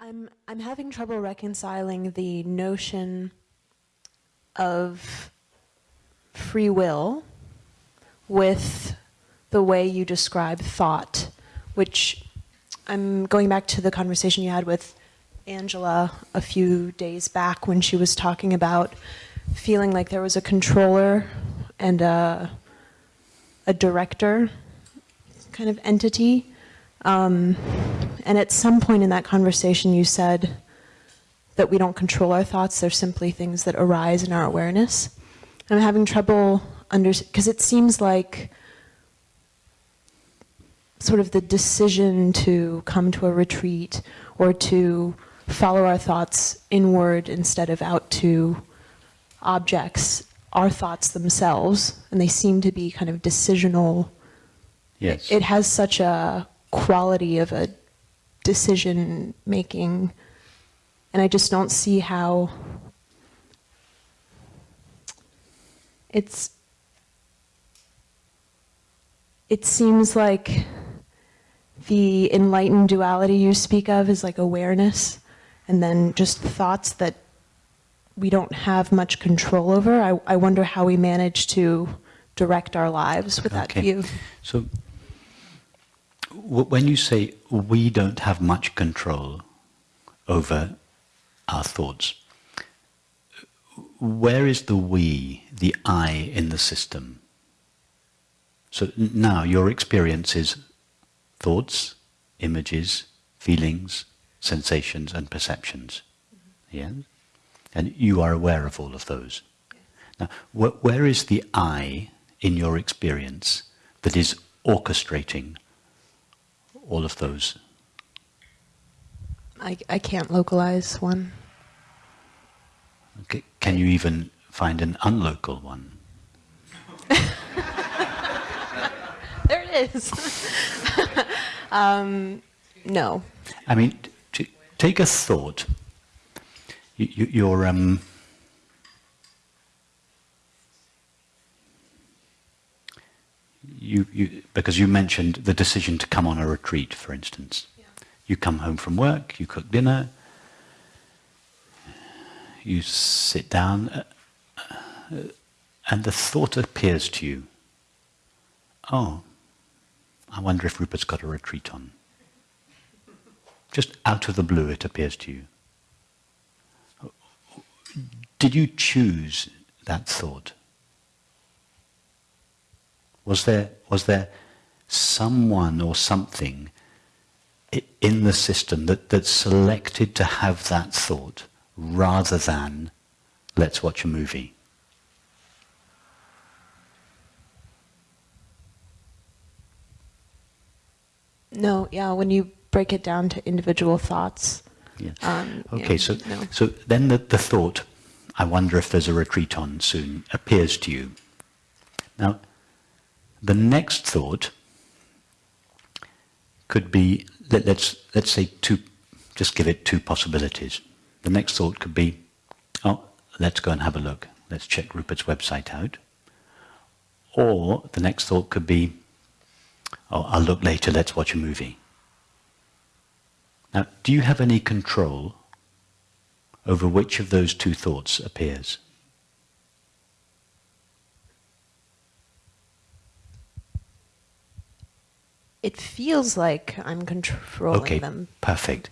I'm I'm having trouble reconciling the notion of free will with the way you describe thought, which I'm going back to the conversation you had with Angela a few days back when she was talking about feeling like there was a controller and a, a director kind of entity. Um, and at some point in that conversation, you said that we don't control our thoughts, they're simply things that arise in our awareness. I'm having trouble under because it seems like sort of the decision to come to a retreat or to follow our thoughts inward instead of out to objects our thoughts themselves and they seem to be kind of decisional. Yes. It has such a quality of a decision making and i just don't see how it's it seems like the enlightened duality you speak of is like awareness and then just thoughts that we don't have much control over. I, I wonder how we manage to direct our lives with that view. So when you say we don't have much control over our thoughts, where is the we, the I in the system? So now your experience is thoughts, images, feelings, sensations and perceptions. Yeah? And you are aware of all of those. Now, wh where is the I in your experience that is orchestrating all of those? I, I can't localize one. Okay. Can you even find an unlocal one? there it is. um, no. I mean, take a thought. You, you're um, you, you because you mentioned the decision to come on a retreat, for instance. Yeah. You come home from work, you cook dinner, you sit down, uh, uh, and the thought appears to you. Oh, I wonder if Rupert's got a retreat on. Just out of the blue it appears to you. Did you choose that thought? Was there, was there someone or something in the system that, that selected to have that thought rather than let's watch a movie? No, yeah, when you break it down to individual thoughts. Yeah. Um, okay, yeah, so no. so then the, the thought, I wonder if there's a retreat on soon, appears to you. Now, the next thought could be, let, let's, let's say two, just give it two possibilities. The next thought could be, oh, let's go and have a look. Let's check Rupert's website out. Or the next thought could be, oh, I'll look later, let's watch a movie. Now, do you have any control over which of those two thoughts appears? It feels like I'm controlling okay, them. perfect.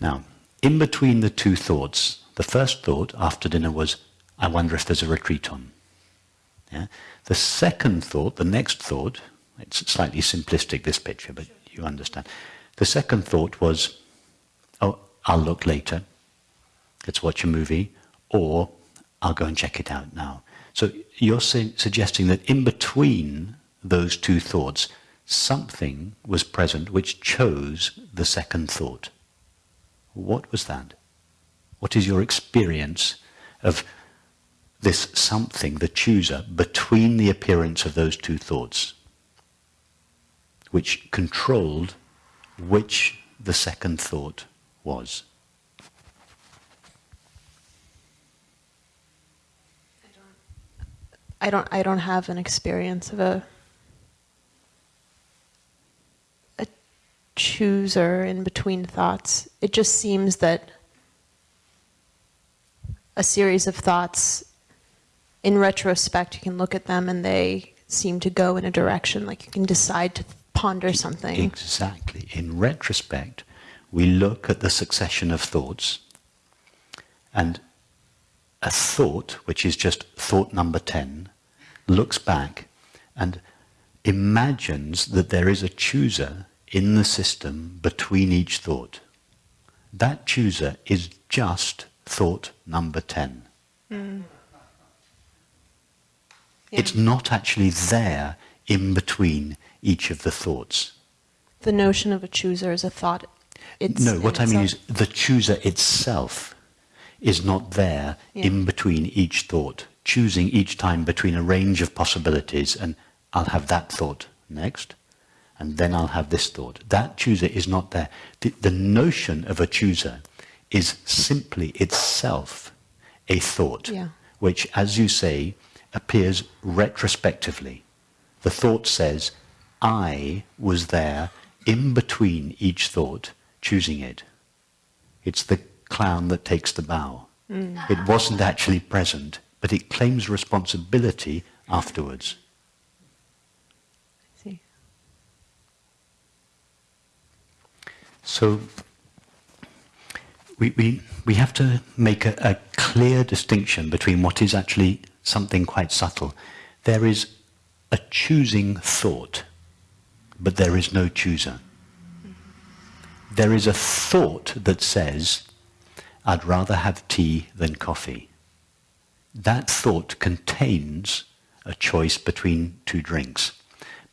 Now, in between the two thoughts, the first thought after dinner was, I wonder if there's a retreat on. Yeah? The second thought, the next thought, it's slightly simplistic, this picture, but you understand. The second thought was, oh, I'll look later. Let's watch a movie. Or I'll go and check it out now. So you're suggesting that in between those two thoughts, something was present which chose the second thought. What was that? What is your experience of this something, the chooser, between the appearance of those two thoughts, which controlled which the second thought was. I don't I don't have an experience of a chooser in between thoughts. It just seems that a series of thoughts, in retrospect, you can look at them and they seem to go in a direction, like you can decide to ponder something. Exactly. In retrospect, we look at the succession of thoughts, and a thought, which is just thought number 10, looks back and imagines that there is a chooser in the system between each thought. That chooser is just thought number 10. Mm. Yeah. It's not actually there in between each of the thoughts. The notion of a chooser is a thought. no, what I mean is the chooser itself is not there yeah. in between each thought, choosing each time between a range of possibilities and I'll have that thought next and then I'll have this thought. That chooser is not there. The, the notion of a chooser is simply itself a thought, yeah. which, as you say, appears retrospectively. The thought says, I was there in between each thought, choosing it. It's the clown that takes the bow. Mm. It wasn't actually present, but it claims responsibility afterwards. See. So we, we, we have to make a, a clear distinction between what is actually something quite subtle. There is a choosing thought, but there is no chooser. There is a thought that says, I'd rather have tea than coffee. That thought contains a choice between two drinks.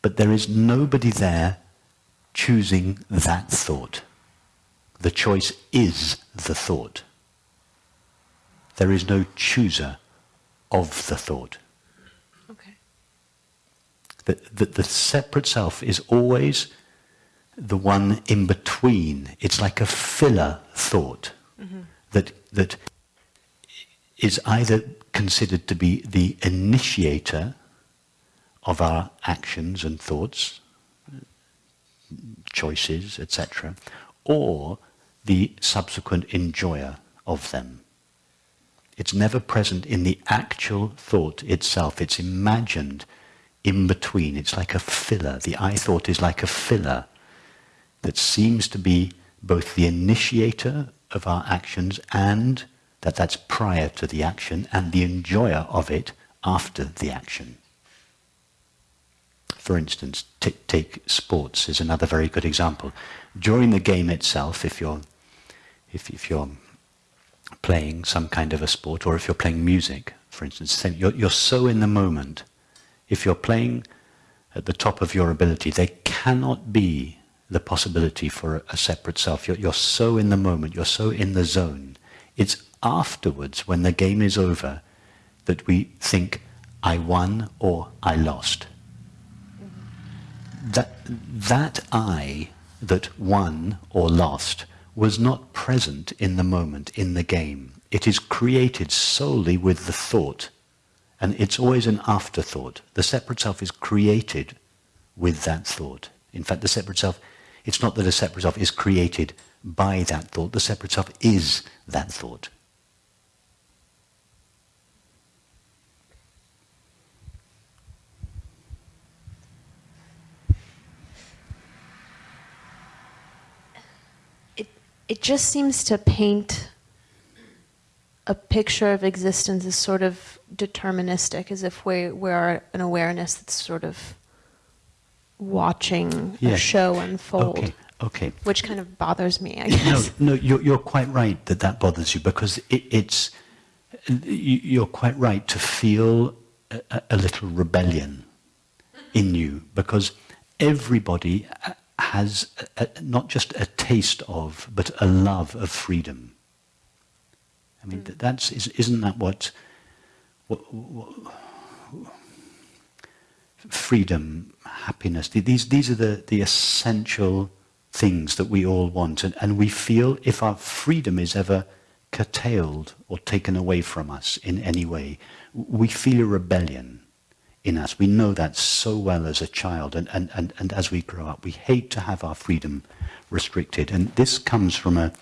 But there is nobody there choosing that thought. The choice is the thought. There is no chooser of the thought. Okay. The, the, the separate self is always the one in between. It's like a filler thought mm-hmm. that, that is either considered to be the initiator of our actions and thoughts, choices, etc., or the subsequent enjoyer of them. It's never present in the actual thought itself. It's imagined in between. It's like a filler. The I thought is like a filler that seems to be both the initiator of our actions and that that's prior to the action and the enjoyer of it after the action. For instance, take sports is another very good example. During the game itself, if you're, if, if you're playing some kind of a sport or if you're playing music, for instance, you're, you're so in the moment. If you're playing at the top of your ability, there cannot be the possibility for a, separate self. You're, you're so in the moment, you're so in the zone. It's afterwards, when the game is over, that we think, I won or I lost. That, that I that won or lost was not present in the moment, in the game. It is created solely with the thought, and it's always an afterthought. The separate self is created with that thought. In fact, the separate self, it's not that a separate self is created by that thought, the separate self is that thought. It just seems to paint a picture of existence as sort of deterministic, as if we, we are an awareness that's sort of watching yeah. a show unfold. Okay. Okay. Which kind of bothers me, I guess. No, no, you're, you're quite right that that bothers you because it, it's, you're quite right to feel a, a little rebellion in you because everybody has a, not just a taste of, but a love of freedom. I mean, mm. that's isn't that what, what, what, freedom, happiness? These these are the the essential things that we all want, and, and we feel if our freedom is ever curtailed or taken away from us in any way, we feel a rebellion in us. We know that so well as a child, and, and, and, and as we grow up, we hate to have our freedom restricted. And this comes from a,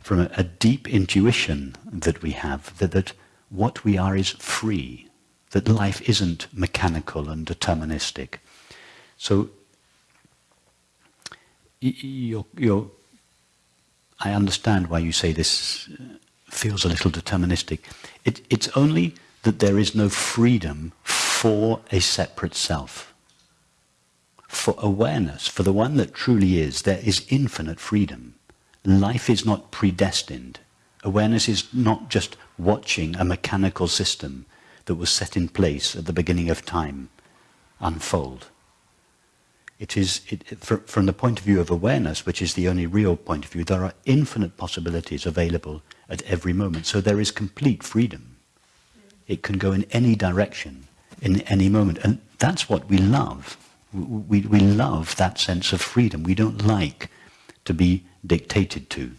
from a, a deep intuition that we have that, that what we are is free, that life isn't mechanical and deterministic. So you're, you're, I understand why you say this uh, feels a little deterministic. It, it's only that there is no freedom for a separate self. For awareness, for the one that truly is, there is infinite freedom. Life is not predestined. Awareness is not just watching a mechanical system that was set in place at the beginning of time unfold. It is, it, for, from the point of view of awareness, which is the only real point of view, there are infinite possibilities available at every moment. So there is complete freedom. It can go in any direction, in any moment. And that's what we love. We, we love that sense of freedom. We don't like to be dictated to.